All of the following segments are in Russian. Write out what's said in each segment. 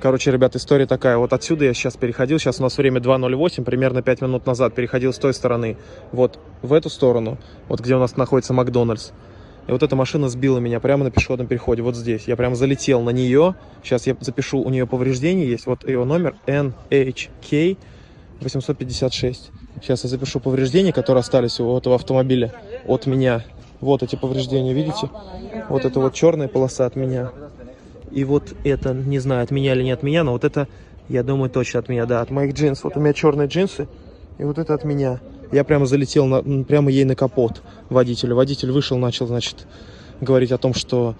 Короче, ребят, история такая. Вот отсюда я сейчас переходил. Сейчас у нас время 2.08, примерно 5 минут назад. Переходил с той стороны. Вот в эту сторону. Вот где у нас находится Макдональдс. И вот эта машина сбила меня прямо на пешеходном переходе. Вот здесь. Я прям залетел на нее. Сейчас я запишу. У нее повреждение есть. Вот ее номер NHK 856. Сейчас я запишу повреждения, которые остались у этого автомобиля от меня. Вот эти повреждения, видите? Вот это вот черная полоса от меня. И вот это, не знаю, от меня или не от меня, но вот это, я думаю, точно от меня, да, от моих джинсов. Вот у меня черные джинсы, и вот это от меня. Я прямо залетел, на, прямо ей на капот водителю. Водитель вышел, начал, значит, говорить о том, что...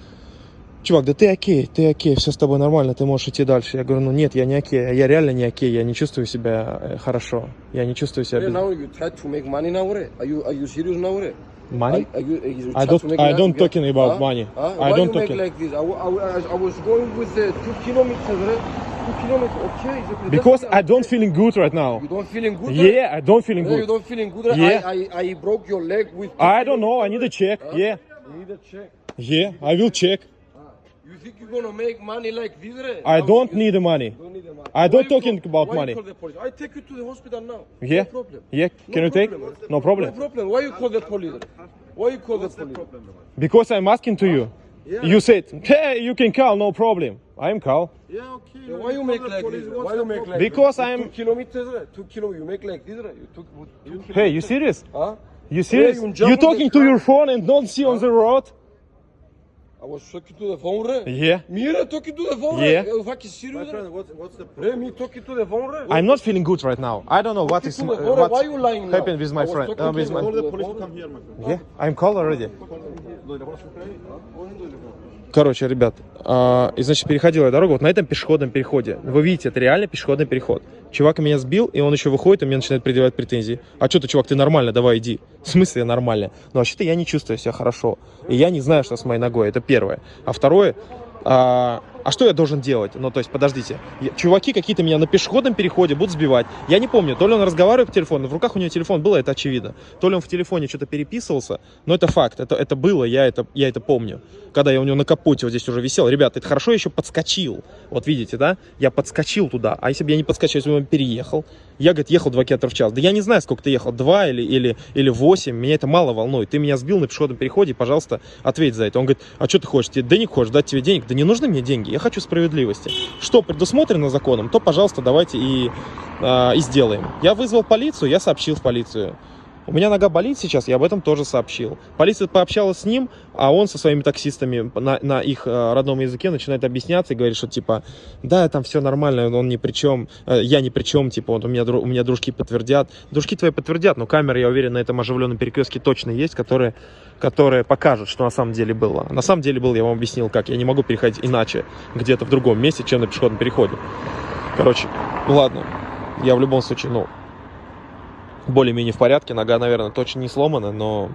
Чувак, да ты окей, ты окей, все с тобой нормально, ты можешь идти дальше. Я говорю, ну нет, я не окей, я реально не окей, я не чувствую себя э, хорошо, я не чувствую себя... Без... Money? You, I don't. I don't talking about Huh? money. Huh? I Why don't talking like this? I, I, I was going with uh, two kilometers, right? Two kilometers, okay. because I don't feeling good right now. You don't feeling good? right? Yeah, I don't feeling No, you good. don't feeling good. right? Yeah. I, I, I broke your leg with. I don't know. I need a check. Huh? Yeah, You need a check. yeah. I will check. You think you're gonna make money like this? Right? I don't you need the money. don't need the money. I don't you talking call- about why money. You call the police? I take you to the hospital now. Yeah, No problem. yeah. No Can you take? problem. No No problem. problem. Why you call the police? Why you call the police? Because I'm asking to you. Yeah. You said, hey, you can call, no problem. I'm call. Yeah, okay. Yeah, why you make like this? Why you make like Because this? I'm- two kilometers, right? two kilo. You make like this, right? You took two Hey, you serious? Huh? You serious? you You on talking to your phone and don't see on the road? I was talking to the phone, right? Yeah. Me right, talking to the phone, Yeah. right? You fucking serious? right? what's, what's the Hey, me talking to the phone, right? I'm not feeling good right now. I don't know what is uh, why you lying now? happened with my friend. Uh, with my... phone. the police to come here, my friend. Yeah, I'm call already. Короче, ребят, а, и значит, переходила я дорогу вот на этом пешеходном переходе. Вы видите, это реально пешеходный переход. Чувак меня сбил, и он еще выходит, и мне начинает предъявлять претензии. А что ты, чувак, ты нормально, давай иди. В смысле нормально? Ну, вообще-то я не чувствую себя хорошо. И я не знаю, что с моей ногой. Это первое. А второе, а, а что я должен делать? Ну, то есть, подождите. Чуваки какие-то меня на пешеходном переходе будут сбивать. Я не помню, то ли он разговаривает по телефону, в руках у него телефон было, это очевидно. То ли он в телефоне что-то переписывался, но это факт, это, это было, я это, я это помню. Когда я у него на капоте вот здесь уже висел. Ребята, это хорошо я еще подскочил. Вот видите, да? Я подскочил туда. А если бы я не подскочил, если бы он переехал? Я, говорит, ехал 2 км в час. Да я не знаю, сколько ты ехал, 2 или, или, или 8. Меня это мало волнует. Ты меня сбил на пешеходном переходе, пожалуйста, ответь за это. Он говорит, а что ты хочешь? Тебе денег хочешь? Дать тебе денег? Да не нужны мне деньги. Я хочу справедливости. Что предусмотрено законом, то, пожалуйста, давайте и, а, и сделаем. Я вызвал полицию, я сообщил в полицию. У меня нога болит сейчас, я об этом тоже сообщил. Полиция пообщалась с ним, а он со своими таксистами на, на их э, родном языке начинает объясняться и говорит, что типа, да, там все нормально, он ни при чем, э, я ни при чем, типа, вот у меня, у меня дружки подтвердят. Дружки твои подтвердят, но камеры, я уверен, на этом оживленном перекрестке точно есть, которые, которые покажут, что на самом деле было. На самом деле было, я вам объяснил, как. Я не могу переходить иначе, где-то в другом месте, чем на пешеходном переходе. Короче, ладно, я в любом случае, ну, более-менее в порядке. Нога, наверное, точно не сломана, но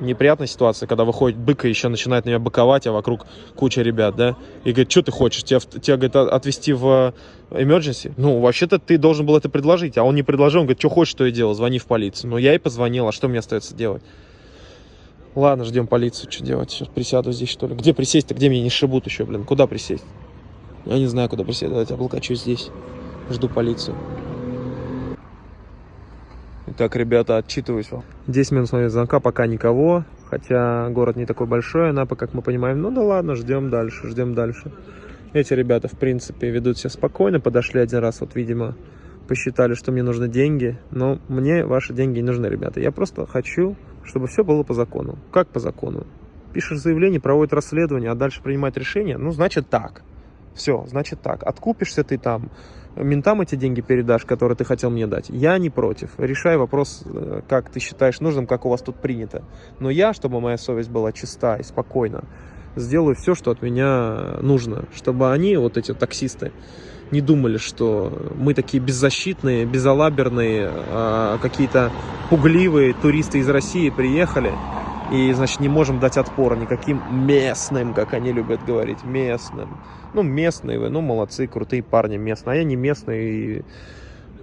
неприятная ситуация, когда выходит бык и еще начинает на меня быковать, а вокруг куча ребят, да, и говорит, что ты хочешь, тебя, тебя говорит, отвезти в emergency? Ну, вообще-то ты должен был это предложить, а он не предложил, он говорит, что хочешь, то и делал, звони в полицию. Ну, я и позвонил, а что мне остается делать? Ладно, ждем полицию, что делать, сейчас присяду здесь, что ли. Где присесть-то, где меня не шибут еще, блин, куда присесть? Я не знаю, куда присесть, давайте облокочусь здесь, жду полицию. Итак, ребята, отчитываюсь вам. 10 минут с моего звонка, пока никого. Хотя город не такой большой, Анапа, как мы понимаем. Ну да ладно, ждем дальше, ждем дальше. Эти ребята, в принципе, ведут себя спокойно. Подошли один раз, вот, видимо, посчитали, что мне нужны деньги. Но мне ваши деньги не нужны, ребята. Я просто хочу, чтобы все было по закону. Как по закону? Пишешь заявление, проводит расследование, а дальше принимает решение. Ну, значит так. Все, значит так. Откупишься ты там, ментам эти деньги передашь, которые ты хотел мне дать. Я не против. Решай вопрос, э, как ты считаешь нужным, как у вас тут принято. Но я, чтобы моя совесть была чиста и спокойна, сделаю все, что от меня нужно. Чтобы они, вот эти таксисты, не думали, что мы такие беззащитные, безалаберные, а, какие-то пугливые туристы из России приехали. И, значит, не можем дать отпора никаким местным, как они любят говорить, местным. Ну, местные вы, ну, молодцы, крутые парни местные. А я не местный, и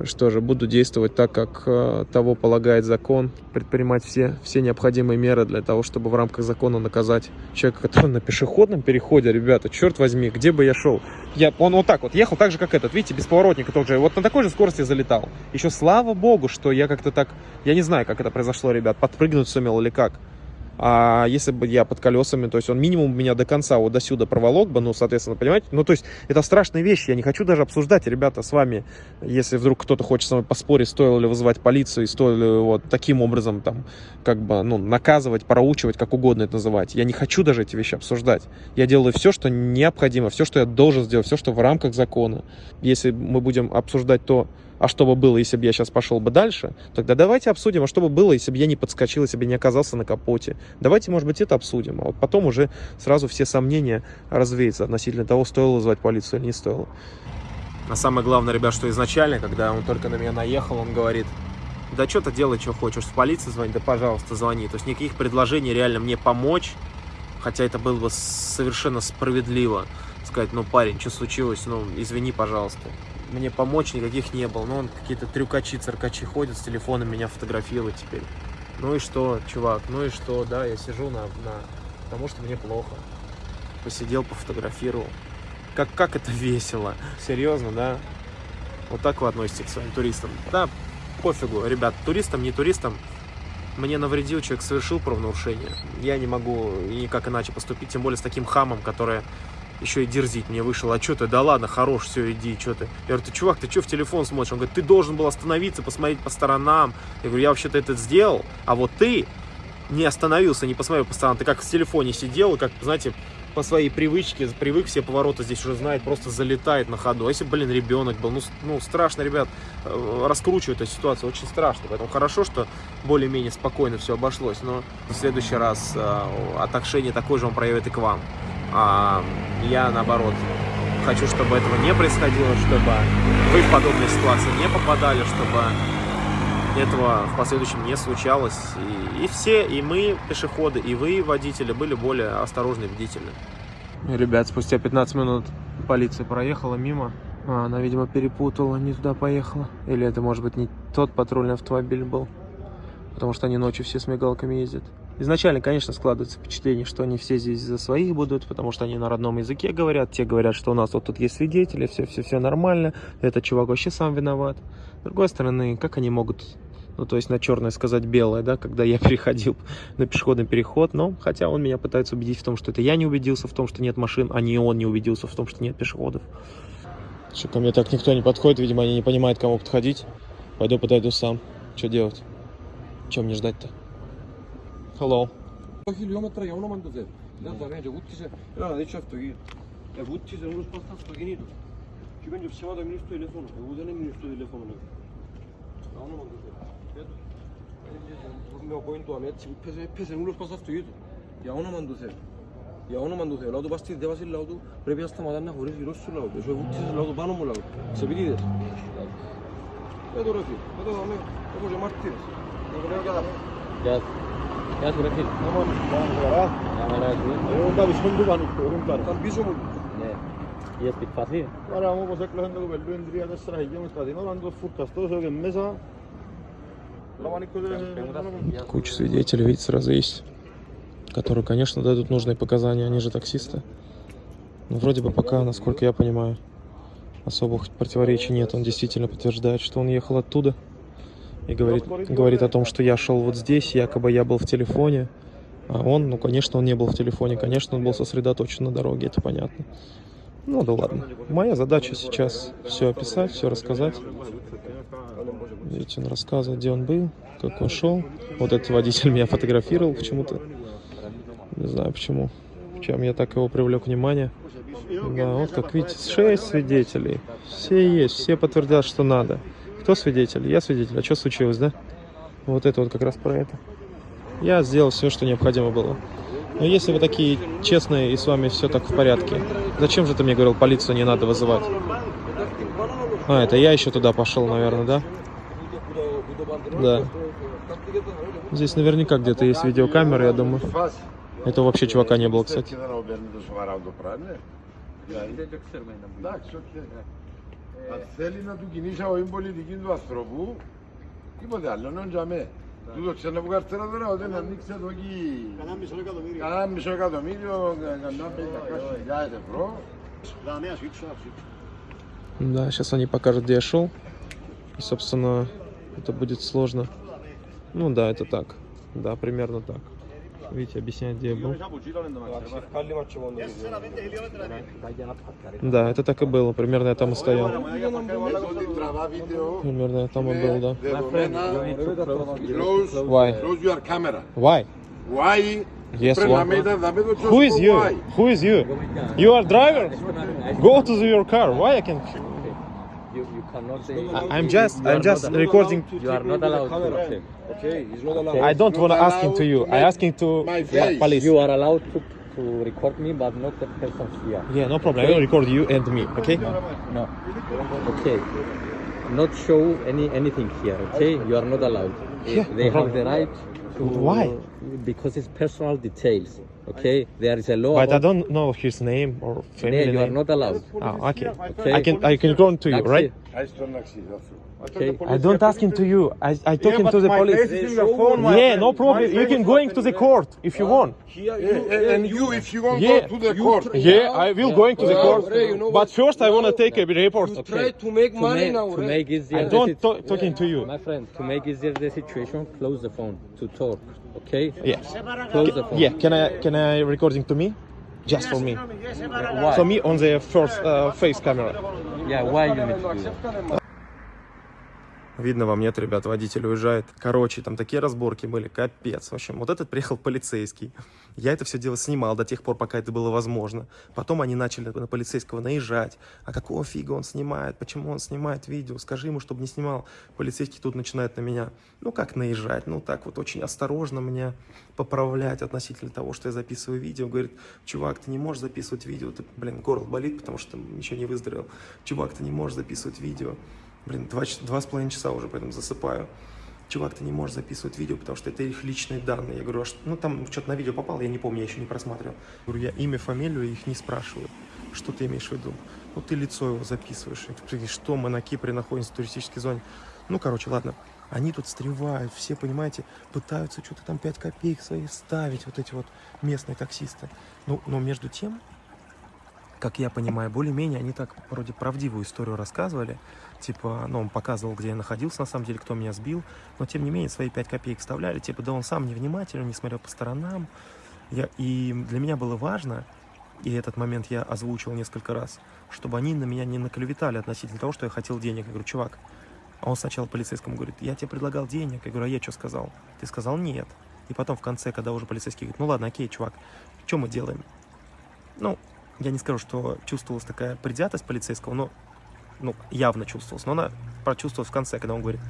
Что же, буду действовать так, как э, того полагает закон, предпринимать все, все необходимые меры для того, чтобы в рамках закона наказать человека, который на пешеходном переходе, ребята, черт возьми, где бы я шел. Я, он вот так вот ехал, так же, как этот, видите, без поворотника тоже, вот на такой же скорости залетал. Еще слава богу, что я как-то так, я не знаю, как это произошло, ребят, подпрыгнуть сумел или как. А если бы я под колесами, то есть он минимум меня до конца вот до сюда проволок бы, ну, соответственно, понимаете? Ну, то есть это страшные вещи, я не хочу даже обсуждать, ребята, с вами, если вдруг кто-то хочет со мной поспорить, стоило ли вызывать полицию, и стоило ли вот таким образом там, как бы, ну, наказывать, проучивать, как угодно это называть. Я не хочу даже эти вещи обсуждать. Я делаю все, что необходимо, все, что я должен сделать, все, что в рамках закона. Если мы будем обсуждать то, а что бы было, если бы я сейчас пошел бы дальше, тогда давайте обсудим, а что бы было, если бы я не подскочил, если бы не оказался на капоте. Давайте, может быть, это обсудим, а вот потом уже сразу все сомнения развеются относительно того, стоило вызывать полицию или не стоило. А самое главное, ребят, что изначально, когда он только на меня наехал, он говорит, да что ты делай, что хочешь, в полицию звони, да пожалуйста, звони. То есть никаких предложений реально мне помочь, хотя это было бы совершенно справедливо сказать, ну, парень, что случилось, ну, извини, пожалуйста мне помочь никаких не было. Ну, он какие-то трюкачи, циркачи ходят с телефоном, меня фотографируют теперь. Ну и что, чувак, ну и что, да, я сижу на, на... потому что мне плохо. Посидел, пофотографировал. Как, как это весело. Серьезно, да? Вот так вы относитесь к своим туристам. Да, пофигу, ребят, туристам, не туристам, мне навредил, человек совершил правонарушение. Я не могу никак иначе поступить, тем более с таким хамом, который еще и дерзить мне вышел, а что ты, да ладно, хорош, все, иди, что ты. Я говорю, ты, чувак, ты что в телефон смотришь? Он говорит, ты должен был остановиться, посмотреть по сторонам. Я говорю, я вообще-то это сделал, а вот ты не остановился, не посмотрел по сторонам. Ты как в телефоне сидел, как, знаете, по своей привычке, привык все повороты здесь уже знает, просто залетает на ходу. А если, блин, ребенок был, ну, ну страшно, ребят, э, раскручивать эту ситуацию, очень страшно. Поэтому хорошо, что более-менее спокойно все обошлось, но в следующий раз э, отношение такое же он проявит и к вам. А я, наоборот, хочу, чтобы этого не происходило, чтобы вы в подобные ситуации не попадали, чтобы этого в последующем не случалось. И, и все, и мы, пешеходы, и вы, водители, были более осторожны и бдительны. Ребят, спустя 15 минут полиция проехала мимо. Она, видимо, перепутала, не туда поехала. Или это, может быть, не тот патрульный автомобиль был. Потому что они ночью все с мигалками ездят. Изначально, конечно, складывается впечатление, что они все здесь за своих будут, потому что они на родном языке говорят. Те говорят, что у нас вот тут есть свидетели, все-все-все нормально, этот чувак вообще сам виноват. С другой стороны, как они могут, ну, то есть на черное сказать белое, да, когда я переходил на пешеходный переход, но хотя он меня пытается убедить в том, что это я не убедился в том, что нет машин, а не он не убедился в том, что нет пешеходов. Что ко мне так никто не подходит, видимо, они не понимают, кому подходить. Пойду подойду сам. Что делать? Чем не ждать-то? Hello. اليوم تريحونا ما ندوزات لا دار حاجه قلت كيش لا هذه شفته هي قلت كيش نقول باستا سباغينيدو شو بنجيب الشمال من يستو تليفون هو انا من يستو تليفون انا ما ندوزات mio cointo a mezzi pese pese nulo sposta stuito ya ona mando se ya ona mando se laudu basti devasi laudu previ asta madanna hore giro su laudu so vutti laudu bano mo laudu se bilides vedo rafi vedo a me come martires και μάρτυρες. Εγώ λέω και Gel. Gel bırakayım. Tamam. Tamam. Tamam. Ya merak etme. Onda bir sondu bana. Oğlum Tam bir somul. Ne? Yes, bit fazla. Eravamo pues eccellendo bello in dria destra che io mi stati non andando furta sto so che mesa Куча свидетелей, видите, сразу есть, которые, конечно, дадут нужные показания, они же таксисты. Но вроде бы пока, насколько я понимаю, особых противоречий нет. Он действительно подтверждает, что он ехал оттуда и говорит, говорит о том, что я шел вот здесь, якобы я был в телефоне. А он, ну, конечно, он не был в телефоне, конечно, он был сосредоточен на дороге, это понятно. Ну да ладно. Моя задача сейчас все описать, все рассказать. Видите, он рассказывает, где он был, как он шел. Вот этот водитель меня фотографировал почему-то. Не знаю почему. Чем я так его привлек внимание. Да, вот как видите, шесть свидетелей. Все есть, все подтвердят, что надо. Кто свидетель? Я свидетель. А что случилось, да? Вот это вот как раз про это. Я сделал все, что необходимо было. Но если вы такие честные и с вами все так в порядке, зачем же ты мне говорил, полицию не надо вызывать? А, это я еще туда пошел, наверное, да? Да. Здесь наверняка где-то есть видеокамеры, я думаю. Это вообще чувака не было, кстати. Αν θέλει να του κινήσει αγωγή πολιτική του ανθρώπου, τίποτε άλλο, είναι τζαμέ. Του το ξέρει που καρτέρα τώρα, όταν ανοίξει εδώ εκεί Κανένα μισό εκατομμύριο. κανένα μισό εκατομμύριο, κανένα πέντε χιλιάδες ευρώ. Да, не, свечу, свечу. Да, сейчас они покажут, где я шел. И, собственно, это будет сложно. Ну да, это так. Да, примерно так. видите, объясняет, где я был. Да, это так и было, примерно я там и стоял. Примерно я там и был, да. Why? Why? Why? Yes, why? Who is you? Who is you? You are driver? Go to your car. Why I can I'm just, I'm just recording. You are not allowed to. Okay, he's not allowed. I don't want to asking to you. I allowed asking to My yeah, police. You are allowed to, to record me, but not the person here. Yeah, no problem. I will record you and me. Okay? No. Okay. Not show any anything here. Okay. You are not allowed. Yeah, They no have the right to. Why? Because it's personal details. Okay, there is a law. But I don't know his name or family name. You are not allowed. Okay. okay. I can I can go to you, right? Okay. I don't ask him to you. I I talk yeah, him to the police. yeah, no problem. You can going to the court if you want. And you if you want yeah. go to the court. Yeah, I will going to the court. but first I want to take a report. Okay. Try to make money now. To make easier. I don't talking to you. My friend, to make easier the situation, close the phone to talk Okay? Yeah. Close the phone. Yeah, can I can I recording to me? Just for me. Why? So me on the first uh, face camera. Yeah, why you need to do that? Видно вам, нет, ребят, водитель уезжает. Короче, там такие разборки были, капец. В общем, вот этот приехал полицейский. Я это все дело снимал до тех пор, пока это было возможно. Потом они начали на полицейского наезжать. А какого фига он снимает? Почему он снимает видео? Скажи ему, чтобы не снимал. Полицейский тут начинает на меня, ну как наезжать? Ну так вот очень осторожно меня поправлять относительно того, что я записываю видео. Говорит, чувак, ты не можешь записывать видео. Ты, блин, горло болит, потому что ничего не выздоровел. Чувак, ты не можешь записывать видео. Блин, два, два с половиной часа уже, поэтому засыпаю. Чувак, ты не можешь записывать видео, потому что это их личные данные. Я говорю, а что, ну там что-то на видео попало, я не помню, я еще не просматривал. Говорю, я имя, фамилию их не спрашиваю. Что ты имеешь в виду? Ну, ты лицо его записываешь. Я что мы на Кипре находимся в туристической зоне. Ну, короче, ладно. Они тут встревают, все, понимаете, пытаются что-то там 5 копеек свои ставить, вот эти вот местные таксисты. Ну, но между тем, как я понимаю, более-менее они так вроде правдивую историю рассказывали. Типа, ну, он показывал, где я находился, на самом деле, кто меня сбил. Но, тем не менее, свои 5 копеек вставляли. Типа, да он сам невнимательный, не смотрел по сторонам. Я, и для меня было важно, и этот момент я озвучил несколько раз, чтобы они на меня не наклеветали относительно того, что я хотел денег. Я говорю, чувак, а он сначала полицейскому говорит, я тебе предлагал денег. Я говорю, а я что сказал? Ты сказал нет. И потом в конце, когда уже полицейский говорит, ну ладно, окей, чувак, что мы делаем? Ну, я не скажу, что чувствовалась такая предвзятость полицейского, но ну, явно чувствовалась. Но она прочувствовалась в конце, когда он говорит,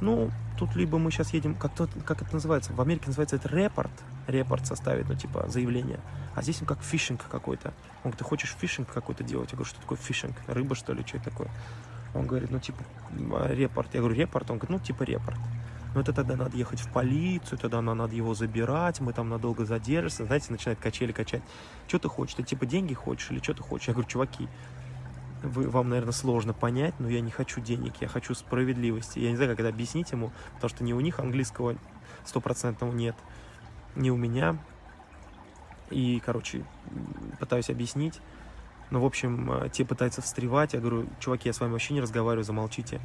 ну, тут либо мы сейчас едем, как, то, как это называется, в Америке называется это репорт, репорт составить, ну, типа, заявление. А здесь он как фишинг какой-то. Он говорит, ты хочешь фишинг какой-то делать? Я говорю, что такое фишинг? Рыба, что ли, что это такое? Он говорит, ну, типа, м, репорт. Я говорю, репорт? Он говорит, ну, типа, репорт. Ну, это тогда надо ехать в полицию, тогда на- надо его забирать, мы там надолго задержимся. Знаете, начинает качели качать. Что ты хочешь? Ты типа деньги хочешь или что ты хочешь? Я говорю, чуваки, вы, вам, наверное, сложно понять, но я не хочу денег, я хочу справедливости. Я не знаю, как это объяснить ему, потому что ни у них английского стопроцентного нет, ни у меня. И, короче, пытаюсь объяснить. Ну, в общем, э, те пытаются встревать. Я говорю, чуваки, я с вами вообще не разговариваю, замолчите.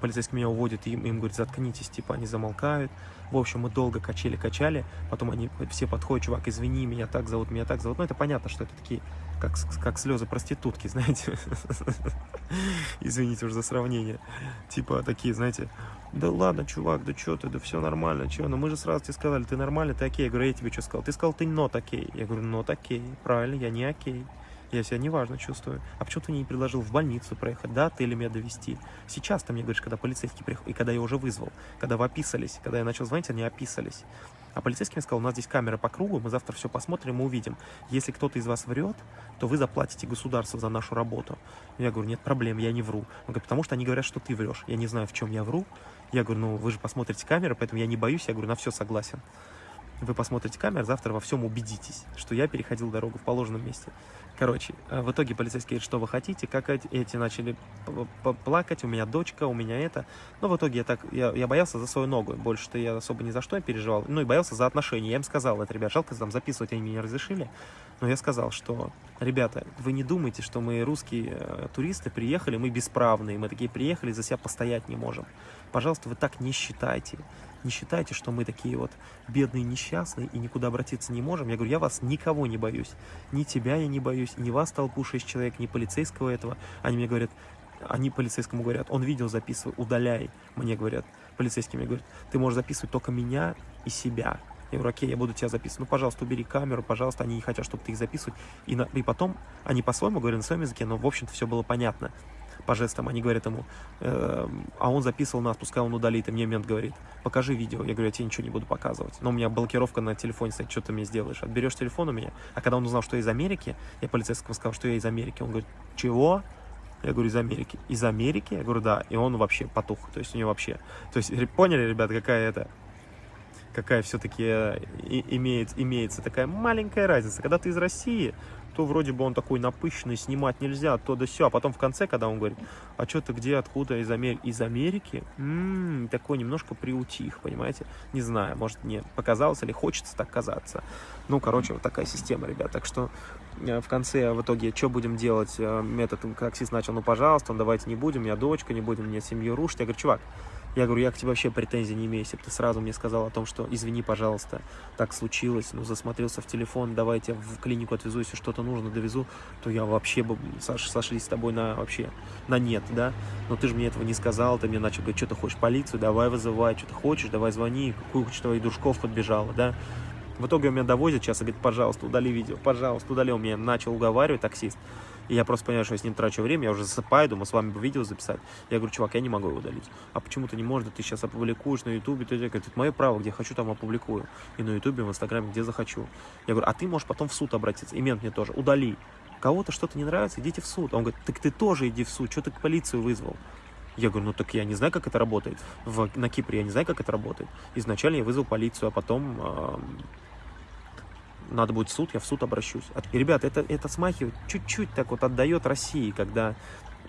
Полицейский меня уводит, и им, им говорит, заткнитесь, типа, они замолкают. В общем, мы долго качели-качали, потом они все подходят, чувак, извини, меня так зовут, меня так зовут. Ну, это понятно, что это такие, как, как слезы проститутки, знаете. Извините уже за сравнение. Типа такие, знаете, да ладно, чувак, да что ты, да все нормально, что, ну мы же сразу тебе сказали, ты нормальный, ты окей. Я говорю, я тебе что сказал? Ты сказал, ты not окей. Я говорю, not окей, правильно, я не окей. Я себя неважно чувствую. А почему ты не предложил в больницу проехать, да, ты или меня довести? Сейчас ты мне говоришь, когда полицейский приехал, и когда я уже вызвал, когда вы описались, когда я начал звонить, они описались. А полицейский мне сказал, у нас здесь камера по кругу, мы завтра все посмотрим и увидим. Если кто-то из вас врет, то вы заплатите государству за нашу работу. Я говорю, нет проблем, я не вру. Он говорит, потому что они говорят, что ты врешь. Я не знаю, в чем я вру. Я говорю, ну вы же посмотрите камеры, поэтому я не боюсь. Я говорю, на все согласен. Вы посмотрите камеры, завтра во всем убедитесь, что я переходил дорогу в положенном месте. Короче, э, в итоге полицейский говорит, что вы хотите, как эти, начали плакать, у меня дочка, у меня это. Но в итоге я так, я, я боялся за свою ногу, больше-то я особо ни за что не переживал, ну и боялся за отношения. Я им сказал, это, ребят, жалко, там записывать они мне не разрешили, но я сказал, что, ребята, вы не думайте, что мы русские э, туристы приехали, мы бесправные, мы такие приехали, за себя постоять не можем. Пожалуйста, вы так не считайте. Не считайте, что мы такие вот бедные, несчастные и никуда обратиться не можем. Я говорю, я вас никого не боюсь. Ни тебя я не боюсь, ни вас толпу шесть человек, ни полицейского этого. Они мне говорят, они полицейскому говорят, он видео записывай, удаляй. Мне говорят, полицейский мне говорит, ты можешь записывать только меня и себя. Я говорю, окей, я буду тебя записывать. Ну, пожалуйста, убери камеру, пожалуйста. Они не хотят, чтобы ты их записывать. И, на, и потом, они по-своему говорят на своем языке, но, в общем-то, все было понятно по жестам, они говорят ему, э, а он записывал нас, пускай он удалит, и мне мент говорит, покажи видео. Я говорю, я тебе ничего не буду показывать. Но у меня блокировка на телефоне стоит, что ты мне сделаешь? Отберешь телефон у меня? А когда он узнал, что я из Америки, я полицейскому сказал, что я из Америки, он говорит, чего? Я говорю, из Америки. Из Америки? Я говорю, да. И он вообще потух. То есть у него вообще... То есть поняли, ребята, какая это... Какая все-таки имеет, имеется такая маленькая разница. Когда ты из России, то вроде бы он такой напыщенный, снимать нельзя, то да все. А потом в конце, когда он говорит, а что ты где, откуда, из, Амер... из Америки? М-м, такой немножко приутих, понимаете? Не знаю, может мне показалось или хочется так казаться. Ну, короче, вот такая система, ребят. Так что э, в конце, в итоге, что будем делать? Э, Метод таксист начал, ну, пожалуйста, давайте не будем, я дочка, не будем мне семью рушить. Я говорю, чувак, я говорю, я к тебе вообще претензий не имею. Если бы ты сразу мне сказал о том, что извини, пожалуйста, так случилось, ну, засмотрелся в телефон, давайте в клинику отвезу, если что-то нужно, довезу, то я вообще бы Саш, сошлись с тобой на вообще на нет, да? Но ты же мне этого не сказал, ты мне начал говорить, что ты хочешь полицию, давай вызывай, что ты хочешь, давай звони, какую куча твоих дружков подбежала, да? В итоге у меня довозят сейчас и говорит, пожалуйста, удали видео, пожалуйста, удали. Он меня начал уговаривать, таксист. И я просто понимаю, что я с ним трачу время, я уже засыпаю, думаю, с вами бы видео записать. Я говорю, чувак, я не могу его удалить. А почему ты не можешь, ты сейчас опубликуешь на ютубе, ты говорит, это мое право, где хочу, там опубликую. И на ютубе, в инстаграме, где захочу. Я говорю, а ты можешь потом в суд обратиться. И мент мне тоже, удали. Кого-то что-то не нравится, идите в суд. Он говорит, так ты тоже иди в суд, что ты к полицию вызвал? Я говорю, ну так я не знаю, как это работает. В, на Кипре я не знаю, как это работает. Изначально я вызвал полицию, а потом э, надо будет в суд, я в суд обращусь. И, ребята, это, это смахивает, чуть-чуть так вот отдает России, когда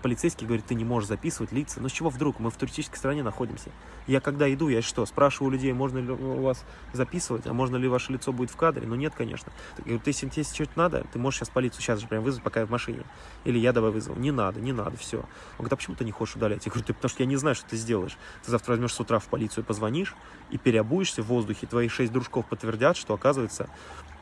полицейский говорит, ты не можешь записывать лица. Ну с чего вдруг? Мы в туристической стране находимся. Я когда иду, я что, спрашиваю людей, можно ли у вас записывать, а можно ли ваше лицо будет в кадре? Ну нет, конечно. Я говорю, ты, если тебе что-то надо, ты можешь сейчас полицию сейчас же прям вызвать, пока я в машине. Или я давай вызову. Не надо, не надо, все. Он говорит, а почему ты не хочешь удалять? Я говорю, ты, потому что я не знаю, что ты сделаешь. Ты завтра возьмешь с утра в полицию, позвонишь и переобуешься в воздухе. Твои шесть дружков подтвердят, что, оказывается,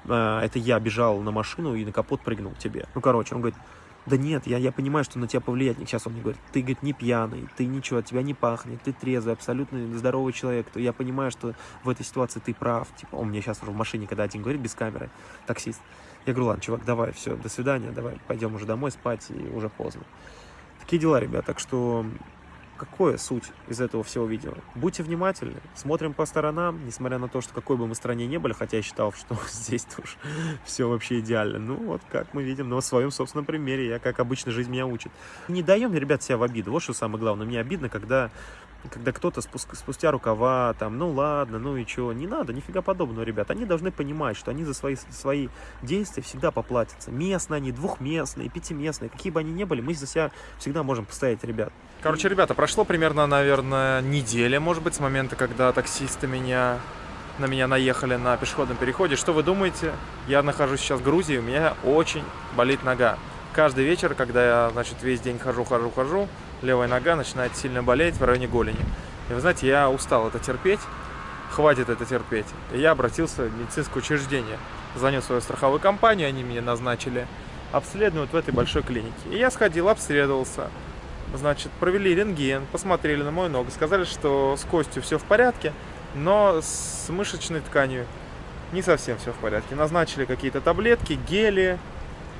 это я бежал на машину и на капот прыгнул тебе. Ну, короче, он говорит, да нет, я, я понимаю, что на тебя повлиять. Сейчас он мне говорит, ты, говорит, не пьяный, ты ничего, от тебя не пахнет, ты трезвый, абсолютно здоровый человек. То я понимаю, что в этой ситуации ты прав. Типа, он мне сейчас в машине, когда один говорит без камеры, таксист. Я говорю, ладно, чувак, давай, все, до свидания, давай, пойдем уже домой спать, и уже поздно. Такие дела, ребят, так что какое суть из этого всего видео? Будьте внимательны, смотрим по сторонам, несмотря на то, что какой бы мы стране не были, хотя я считал, что здесь тоже все вообще идеально. Ну, вот как мы видим, в своем собственном примере, я, как обычно, жизнь меня учит. Не даем, ребят, себя в обиду. Вот что самое главное. Мне обидно, когда когда кто-то спустя рукава, там, ну ладно, ну и что, не надо, нифига подобного, ребят. Они должны понимать, что они за свои, свои действия всегда поплатятся. Местные они, двухместные, пятиместные, какие бы они ни были, мы за себя всегда можем постоять, ребят. Короче, ребята, прошло примерно, наверное, неделя, может быть, с момента, когда таксисты меня на меня наехали на пешеходном переходе. Что вы думаете? Я нахожусь сейчас в Грузии, у меня очень болит нога. Каждый вечер, когда я, значит, весь день хожу, хожу, хожу, левая нога начинает сильно болеть в районе голени. И вы знаете, я устал это терпеть, хватит это терпеть. И я обратился в медицинское учреждение. Звонил свою страховую компанию, они меня назначили обследовать в этой большой клинике. И я сходил, обследовался. Значит, провели рентген, посмотрели на мою ногу, сказали, что с костью все в порядке, но с мышечной тканью не совсем все в порядке. Назначили какие-то таблетки, гели,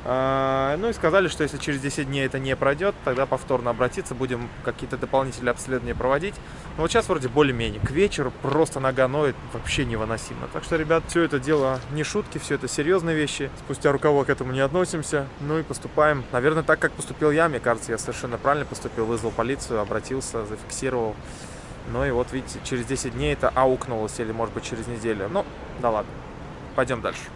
ну и сказали, что если через 10 дней это не пройдет, тогда повторно обратиться, будем какие-то дополнительные обследования проводить. Но вот сейчас вроде более-менее. К вечеру просто нога ноет вообще невыносимо. Так что, ребят, все это дело не шутки, все это серьезные вещи. Спустя рукава к этому не относимся. Ну и поступаем, наверное, так, как поступил я. Мне кажется, я совершенно правильно поступил. Вызвал полицию, обратился, зафиксировал. Ну и вот, видите, через 10 дней это аукнулось, или, может быть, через неделю. Ну, да ладно. Пойдем дальше.